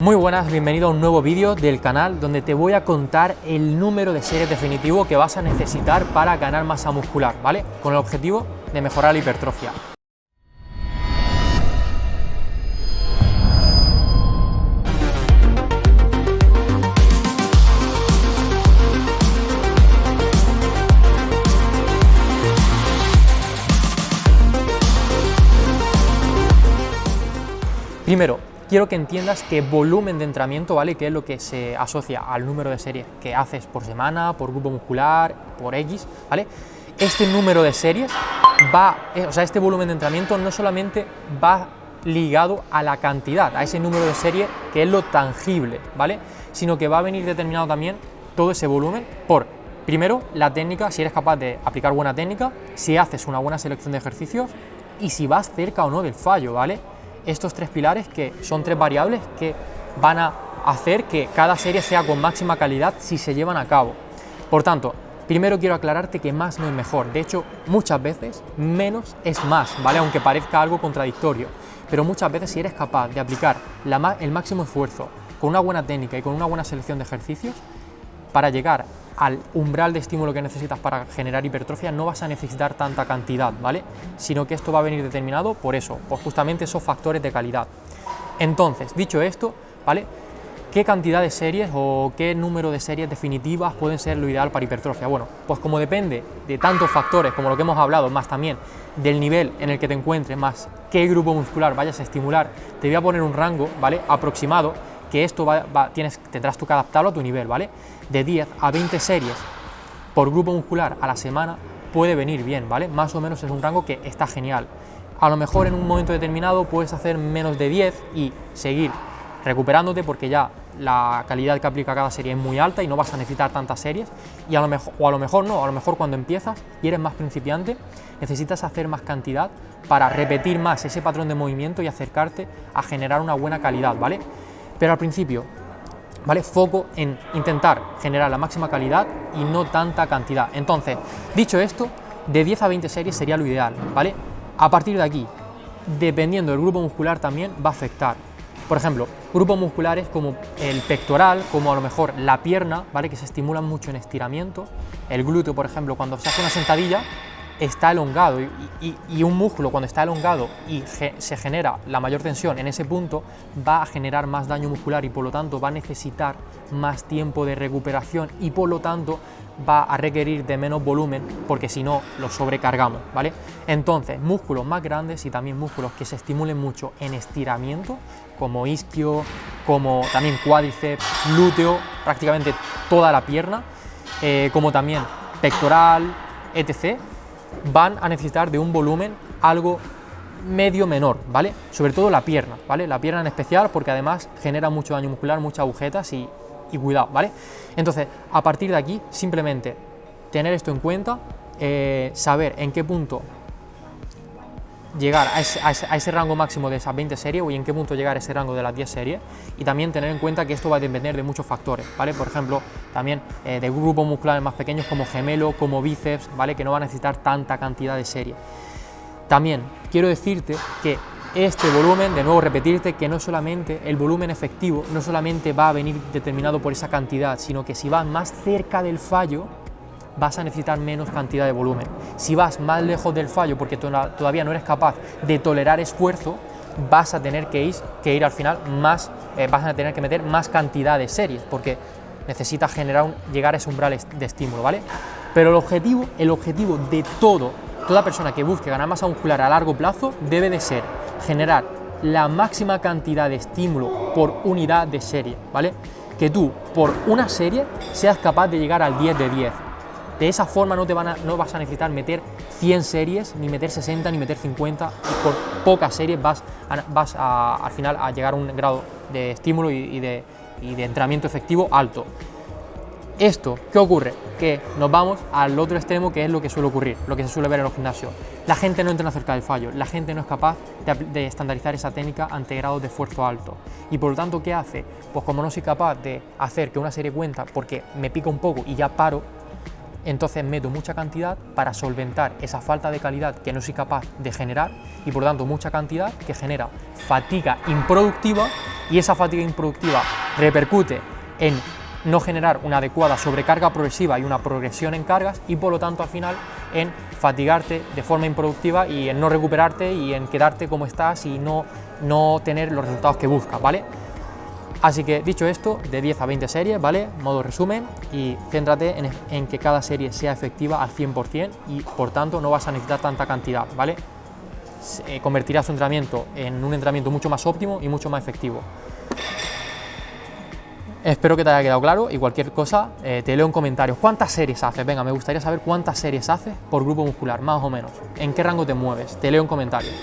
Muy buenas, bienvenido a un nuevo vídeo del canal donde te voy a contar el número de series definitivo que vas a necesitar para ganar masa muscular, ¿vale? Con el objetivo de mejorar la hipertrofia. Primero, quiero que entiendas que volumen de entrenamiento, ¿vale? Que es lo que se asocia al número de series que haces por semana, por grupo muscular, por X, ¿vale? Este número de series va, eh, o sea, este volumen de entrenamiento no solamente va ligado a la cantidad, a ese número de series que es lo tangible, ¿vale? Sino que va a venir determinado también todo ese volumen por, primero, la técnica, si eres capaz de aplicar buena técnica, si haces una buena selección de ejercicios y si vas cerca o no del fallo, ¿vale? Estos tres pilares que son tres variables que van a hacer que cada serie sea con máxima calidad si se llevan a cabo. Por tanto, primero quiero aclararte que más no es mejor. De hecho, muchas veces menos es más, ¿vale? Aunque parezca algo contradictorio. Pero muchas veces si eres capaz de aplicar el máximo esfuerzo con una buena técnica y con una buena selección de ejercicios, para llegar al umbral de estímulo que necesitas para generar hipertrofia no vas a necesitar tanta cantidad, ¿vale? Sino que esto va a venir determinado por eso, por justamente esos factores de calidad. Entonces, dicho esto, ¿vale? ¿Qué cantidad de series o qué número de series definitivas pueden ser lo ideal para hipertrofia? Bueno, pues como depende de tantos factores como lo que hemos hablado, más también del nivel en el que te encuentres, más qué grupo muscular vayas a estimular, te voy a poner un rango, ¿vale? Aproximado que esto va, tendrás tú que adaptarlo a tu nivel, ¿vale? De 10 a 20 series por grupo muscular a la semana puede venir bien, ¿vale? Más o menos es un rango que está genial. A lo mejor en un momento determinado puedes hacer menos de 10 y seguir recuperándote porque ya la calidad que aplica cada serie es muy alta y no vas a necesitar tantas series y a lo mejor, o a lo mejor no, a lo mejor cuando empiezas y eres más principiante necesitas hacer más cantidad para repetir más ese patrón de movimiento y acercarte a generar una buena calidad, ¿vale? Pero al principio, ¿vale? Foco en intentar generar la máxima calidad y no tanta cantidad. Entonces, dicho esto, de 10 a 20 series sería lo ideal, ¿vale? A partir de aquí, dependiendo del grupo muscular también va a afectar. Por ejemplo, grupos musculares como el pectoral, como a lo mejor la pierna, ¿vale? Que se estimulan mucho en estiramiento. El glúteo, por ejemplo, cuando se hace una sentadilla, está elongado y, un músculo cuando está elongado y se genera la mayor tensión en ese punto va a generar más daño muscular y por lo tanto va a necesitar más tiempo de recuperación y por lo tanto va a requerir de menos volumen porque si no lo sobrecargamos, ¿vale? Entonces, músculos más grandes y también músculos que se estimulen mucho en estiramiento, como isquio, como también cuádriceps, glúteo, prácticamente toda la pierna, eh, como también pectoral, etc., van a necesitar de un volumen algo medio menor, ¿vale? Sobre todo la pierna, ¿vale? La pierna en especial porque además genera mucho daño muscular, muchas agujetas y, cuidado, ¿vale? Entonces, a partir de aquí, simplemente tener esto en cuenta, eh, saber en qué punto llegar a ese, rango máximo de esas 20 series y en qué punto llegar a ese rango de las 10 series y también tener en cuenta que esto va a depender de muchos factores, ¿vale? Por ejemplo, también eh, de grupos musculares más pequeños como gemelo, como bíceps, ¿vale? Que no van a necesitar tanta cantidad de series. También quiero decirte que este volumen, de nuevo repetirte que no solamente el volumen efectivo, no solamente va a venir determinado por esa cantidad, sino que si vas más cerca del fallo, vas a necesitar menos cantidad de volumen. Si vas más lejos del fallo porque todavía no eres capaz de tolerar esfuerzo, vas a tener que ir, que ir al final más, eh, vas a tener que meter más cantidad de series porque necesitas generar un, llegar a ese umbral de estímulo, ¿vale? Pero el objetivo, el objetivo de todo, toda persona que busque ganar masa muscular a largo plazo debe de ser generar la máxima cantidad de estímulo por unidad de serie, ¿vale? Que tú, por una serie, seas capaz de llegar al 10 de 10, de esa forma no, te van a, no vas a necesitar meter 100 series, ni meter 60, ni meter 50, y por pocas series vas, vas al final a llegar a un grado de estímulo y, de, entrenamiento efectivo alto. Esto, ¿qué ocurre? Que nos vamos al otro extremo que es lo que suele ocurrir, lo que se suele ver en los gimnasios. La gente no entra cerca del fallo, la gente no es capaz de, de, estandarizar esa técnica ante grados de esfuerzo alto. Y por lo tanto, ¿qué hace? Pues como no soy capaz de hacer que una serie cuenta porque me pica un poco y ya paro, entonces meto mucha cantidad para solventar esa falta de calidad que no soy capaz de generar y por tanto mucha cantidad que genera fatiga improductiva y esa fatiga improductiva repercute en no generar una adecuada sobrecarga progresiva y una progresión en cargas y por lo tanto al final en fatigarte de forma improductiva y en no recuperarte y en quedarte como estás y no, no tener los resultados que buscas, ¿vale? Así que dicho esto, de 10 a 20 series, ¿vale? Modo resumen y céntrate en, que cada serie sea efectiva al 100% y por tanto no vas a necesitar tanta cantidad, ¿vale? Eh, convertirás tu entrenamiento en un entrenamiento mucho más óptimo y mucho más efectivo. Espero que te haya quedado claro y cualquier cosa eh, te leo en comentarios. ¿Cuántas series haces? Venga, me gustaría saber cuántas series haces por grupo muscular, más o menos. ¿En qué rango te mueves? Te leo en comentarios.